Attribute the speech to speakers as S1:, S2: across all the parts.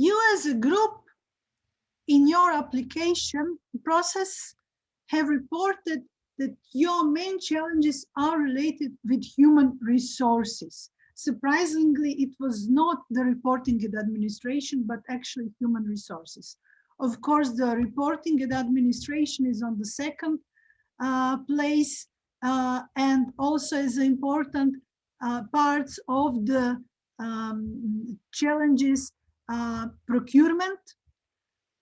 S1: You as a group in your application process have reported that your main challenges are related with human resources. Surprisingly, it was not the reporting and administration, but actually human resources. Of course, the reporting and administration is on the second uh, place uh, and also as important uh, parts of the um, challenges uh, procurement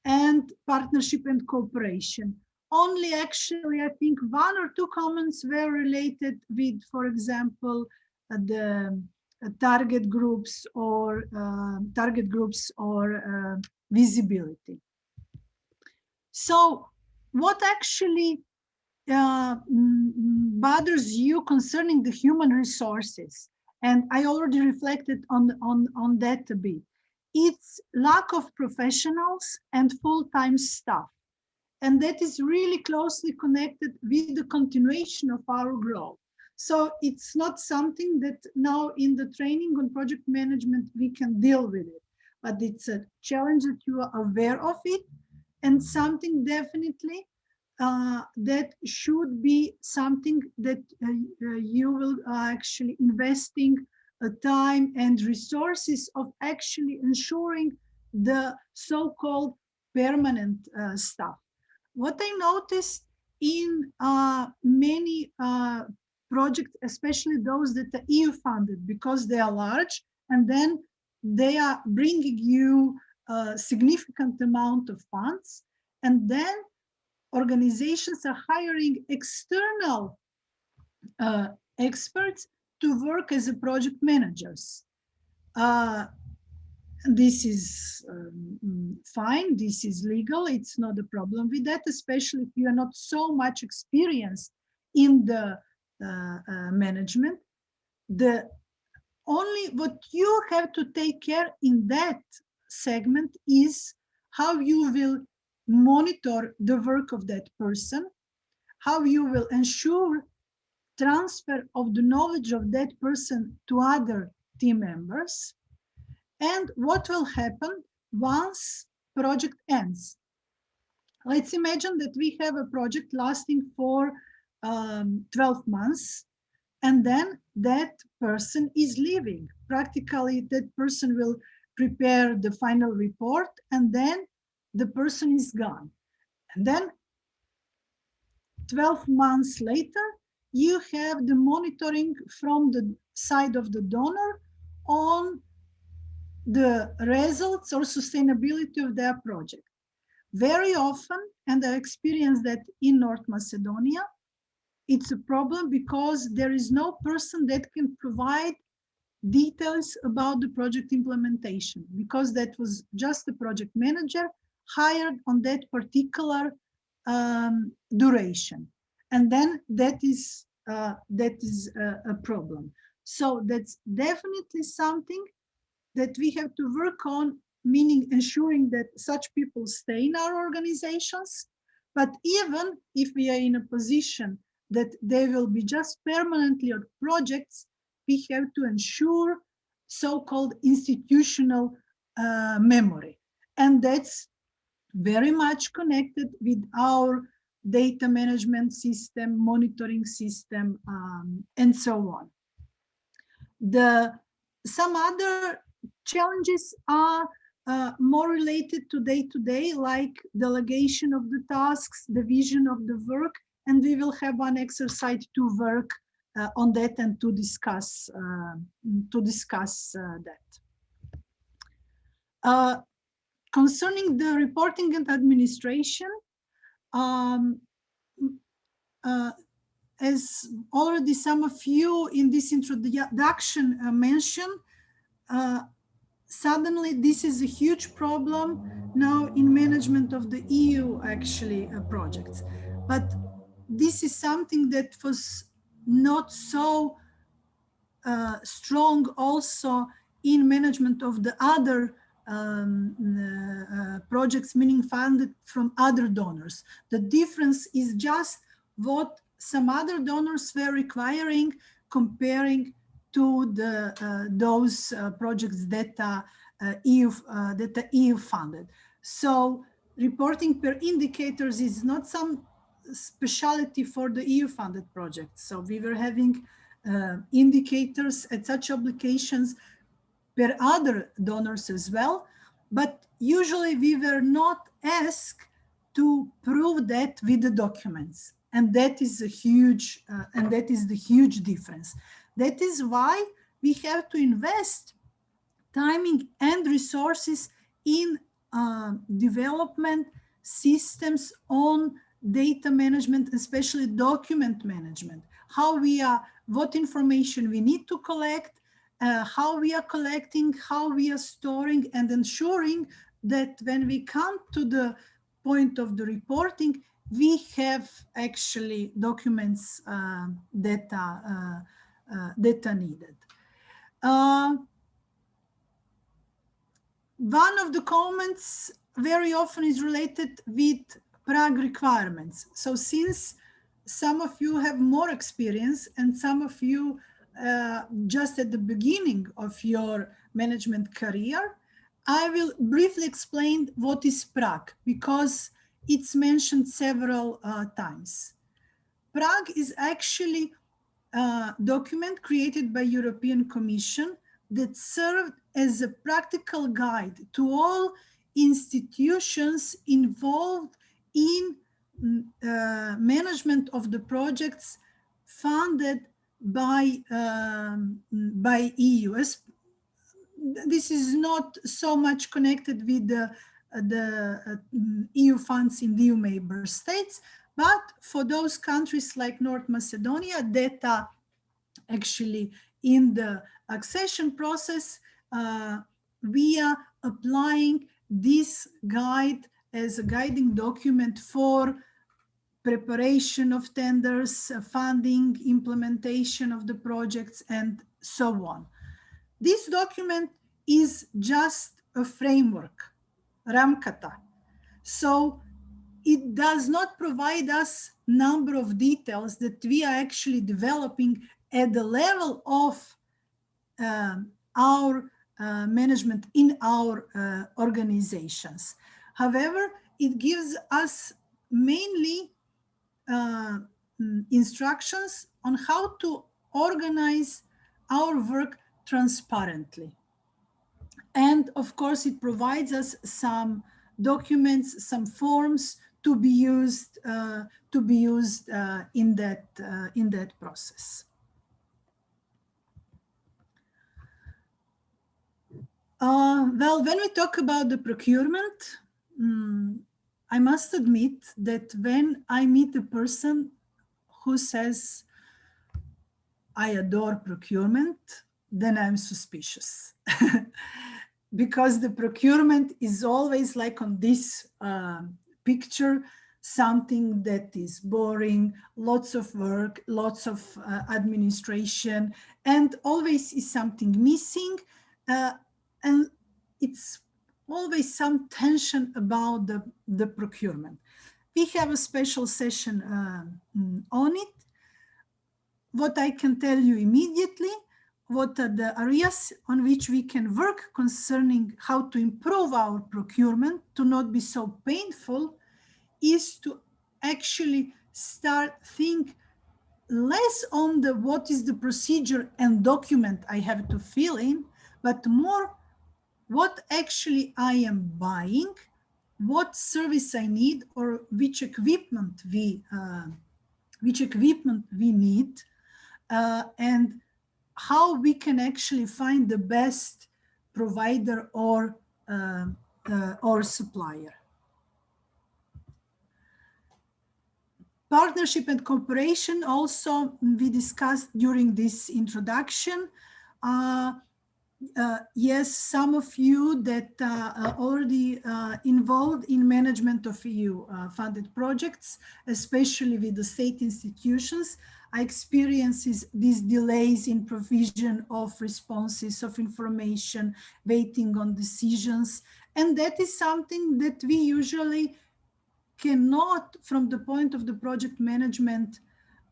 S1: and partnership and cooperation. Only actually, I think one or two comments were related with, for example, uh, the uh, target groups or uh, target groups or visibility. So what actually uh, bothers you concerning the human resources? And I already reflected on, on, on that a bit. It's lack of professionals and full-time staff. And that is really closely connected with the continuation of our growth. So it's not something that now in the training on project management, we can deal with it, but it's a challenge that you are aware of it and something definitely uh, that should be something that uh, you will uh, actually investing time and resources of actually ensuring the so-called permanent uh, stuff. What I noticed in many projects, especially those that are EU funded because they are large and then they are bringing you a significant amount of funds and then organizations are hiring external uh, experts to work as a project managers. Uh, this is um, fine, this is legal, it's not a problem with that, especially if you are not so much experienced in the uh, uh, management. The only what you have to take care in that segment is how you will monitor the work of that person, how you will ensure transfer of the knowledge of that person to other team members, and what will happen once project ends. Let's imagine that we have a project lasting for um, 12 months, and then that person is leaving. Practically, that person will prepare the final report, and then the person is gone. And then 12 months later, you have the monitoring from the side of the donor on the results or sustainability of their project. Very often, and I experienced that in North Macedonia, it's a problem because there is no person that can provide details about the project implementation because that was just a project manager hired on that particular um, duration. And then that is, uh, that is a, a problem. So that's definitely something that we have to work on, meaning ensuring that such people stay in our organizations. But even if we are in a position that they will be just permanently on projects, we have to ensure so-called institutional uh, memory. And that's very much connected with our data management system, monitoring system, um, and so on. The Some other challenges are uh, more related to day-to-day, -day, like delegation of the tasks, division of the work, and we will have one exercise to work uh, on that and to discuss uh, to discuss uh, that. Uh, concerning the reporting and administration, um, uh, as already some of you in this introduction uh, mentioned, uh, suddenly this is a huge problem now in management of the EU actually uh, projects. But this is something that was not so uh, strong also in management of the other um, uh, projects, meaning funded from other donors. The difference is just what some other donors were requiring comparing to the uh, those uh, projects that are uh, EU uh, that the EU funded. So reporting per indicators is not some specialty for the EU funded projects. So we were having uh, indicators at such obligations per other donors as well. But usually we were not asked to prove that with the documents. And that is a huge, uh, and that is the huge difference. That is why we have to invest timing and resources in uh, development systems on data management, especially document management, how we are, what information we need to collect, uh, how we are collecting, how we are storing and ensuring that when we come to the point of the reporting, we have actually documents uh, that, are, uh, uh, needed. Uh, one of the comments very often is related with PRAG requirements. So since some of you have more experience and some of you uh, just at the beginning of your management career, I will briefly explain what is PRAG because it's mentioned several uh, times. PRAG is actually a document created by European Commission that served as a practical guide to all institutions involved in mm, uh, management of the projects funded by um, by EU. This is not so much connected with the the uh, EU funds in the EU member states, but for those countries like North Macedonia are actually in the accession process, uh, we are applying this guide as a guiding document for preparation of tenders, uh, funding, implementation of the projects, and so on. This document is just a framework, Ramkata. So it does not provide us number of details that we are actually developing at the level of um, our uh, management in our uh, organizations. However, it gives us mainly uh, mm, instructions on how to organize our work transparently. And of course, it provides us some documents, some forms to be used uh, to be used uh, in that uh, in that process. Uh, well, when we talk about the procurement, um, I must admit that when I meet a person who says, I adore procurement, then I'm suspicious. because the procurement is always like on this uh, picture, something that is boring, lots of work, lots of uh, administration, and always is something missing. Uh, and it's always some tension about the, the procurement. We have a special session uh, on it. What I can tell you immediately, what are the areas on which we can work concerning how to improve our procurement to not be so painful is to actually start think less on the what is the procedure and document I have to fill in, but more what actually I am buying, what service I need, or which equipment we uh, which equipment we need, uh, and how we can actually find the best provider or uh, uh or supplier. Partnership and cooperation also we discussed during this introduction. Uh, uh, yes, some of you that uh, are already uh, involved in management of EU uh, funded projects, especially with the state institutions, I experience these delays in provision of responses of information, waiting on decisions. And that is something that we usually cannot, from the point of the project management,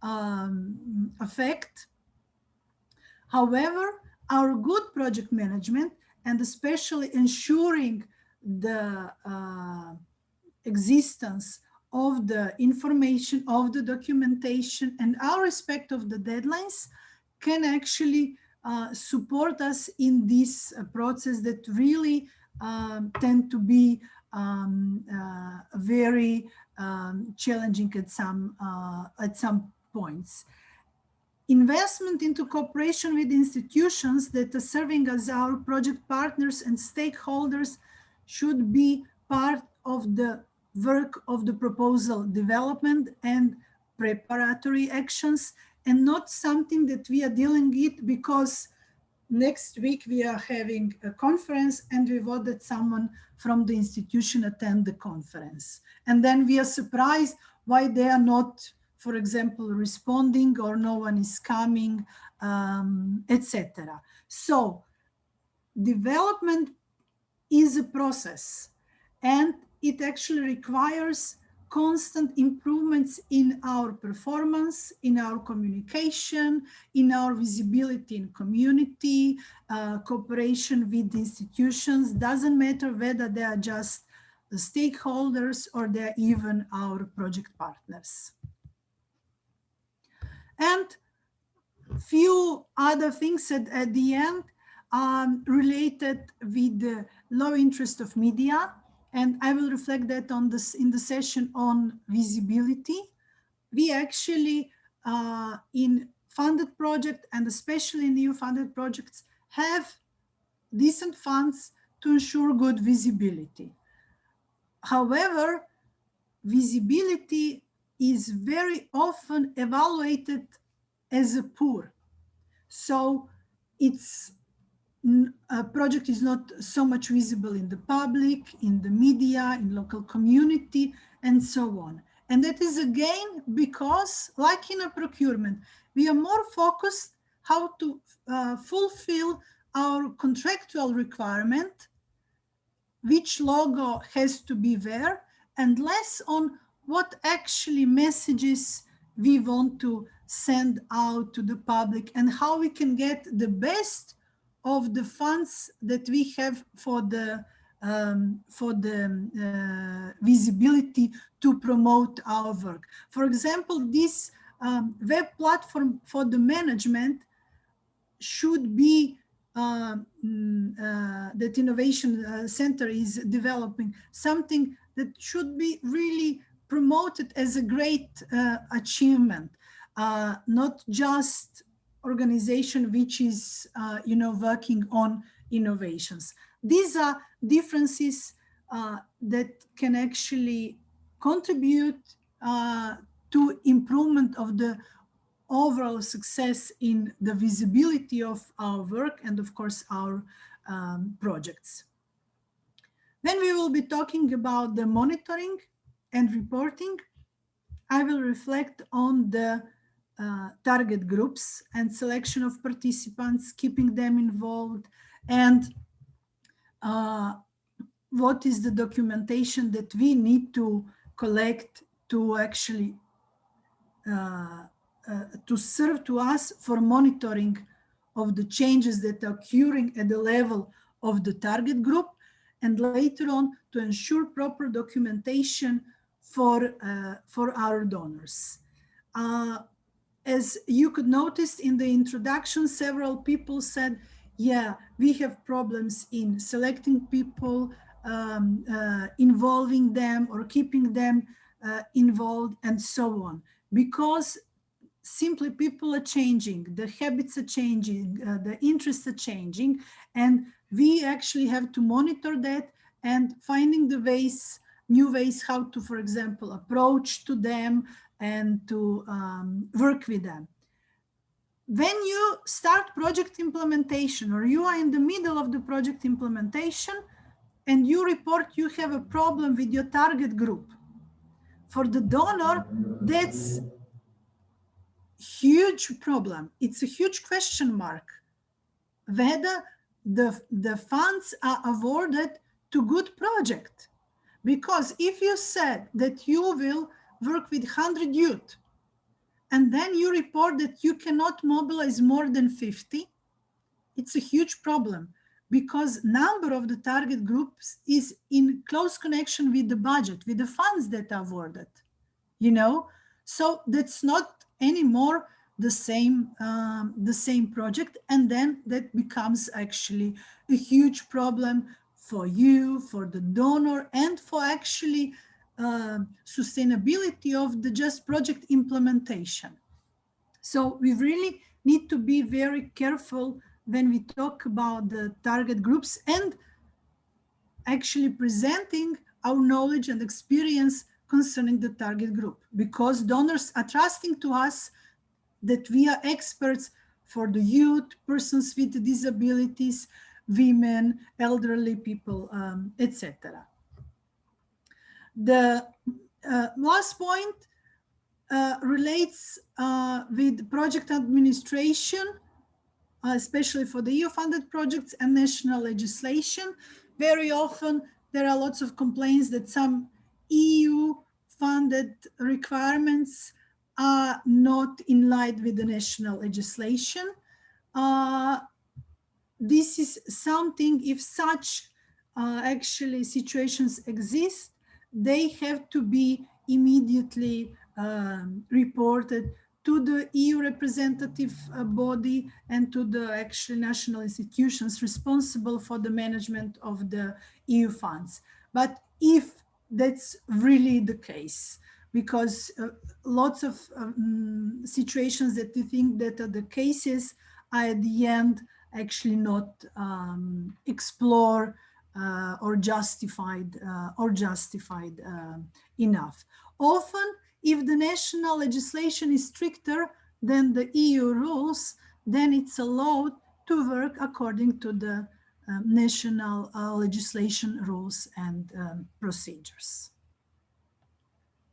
S1: um, affect. However, our good project management and especially ensuring the uh, existence of the information, of the documentation, and our respect of the deadlines can actually uh, support us in this uh, process that really um, tend to be um, uh, very um, challenging at some uh, at some points. Investment into cooperation with institutions that are serving as our project partners and stakeholders should be part of the work of the proposal development and preparatory actions and not something that we are dealing with because next week we are having a conference and we want that someone from the institution attend the conference. And then we are surprised why they are not, for example, responding or no one is coming, um, etc. So development is a process and it actually requires constant improvements in our performance, in our communication, in our visibility in community, uh, cooperation with institutions, doesn't matter whether they are just stakeholders or they're even our project partners. And few other things at, at the end um, related with the low interest of media and I will reflect that on this in the session on visibility. We actually uh, in funded project and especially new funded projects have decent funds to ensure good visibility. However, visibility is very often evaluated as a poor. So it's a project is not so much visible in the public, in the media, in local community, and so on. And that is again because, like in a procurement, we are more focused how to uh, fulfill our contractual requirement, which logo has to be there, and less on what actually messages we want to send out to the public and how we can get the best of the funds that we have for the um, for the uh, visibility to promote our work. For example, this um, web platform for the management should be uh, uh, that Innovation uh, Center is developing something that should be really promoted as a great uh, achievement, uh, not just organization which is, uh, you know, working on innovations. These are differences uh, that can actually contribute uh, to improvement of the overall success in the visibility of our work and of course our um, projects. Then we will be talking about the monitoring and reporting. I will reflect on the uh, target groups and selection of participants, keeping them involved, and uh, what is the documentation that we need to collect to actually uh, uh to serve to us for monitoring of the changes that are occurring at the level of the target group and later on to ensure proper documentation for, uh, for our donors. Uh, as you could notice in the introduction, several people said, yeah, we have problems in selecting people, um, uh, involving them or keeping them uh, involved and so on. Because simply people are changing, the habits are changing, uh, the interests are changing, and we actually have to monitor that and finding the ways, new ways how to, for example, approach to them, and to um, work with them. When you start project implementation or you are in the middle of the project implementation and you report you have a problem with your target group, for the donor, that's huge problem. It's a huge question mark whether the, the funds are awarded to good project. Because if you said that you will work with 100 youth, and then you report that you cannot mobilize more than 50, it's a huge problem because number of the target groups is in close connection with the budget, with the funds that are awarded, you know? So that's not anymore the same um, the same project and then that becomes actually a huge problem for you for the donor and for actually uh, sustainability of the just project implementation. So we really need to be very careful when we talk about the target groups and actually presenting our knowledge and experience concerning the target group because donors are trusting to us that we are experts for the youth, persons with disabilities, women, elderly people, um, etc. The uh, last point uh, relates uh, with project administration, uh, especially for the EU-funded projects and national legislation. Very often there are lots of complaints that some EU-funded requirements are not in line with the national legislation. This is something, if such uh, actually situations exist, they have to be immediately um, reported to the EU representative uh, body and to the actual national institutions responsible for the management of the EU funds. But if that's really the case, because uh, lots of um, situations that we think that are the cases are at the end actually not um, explore uh, or justified uh, or justified uh, enough. Often, if the national legislation is stricter than the EU rules, then it's allowed to work according to the uh, national uh, legislation rules and um, procedures.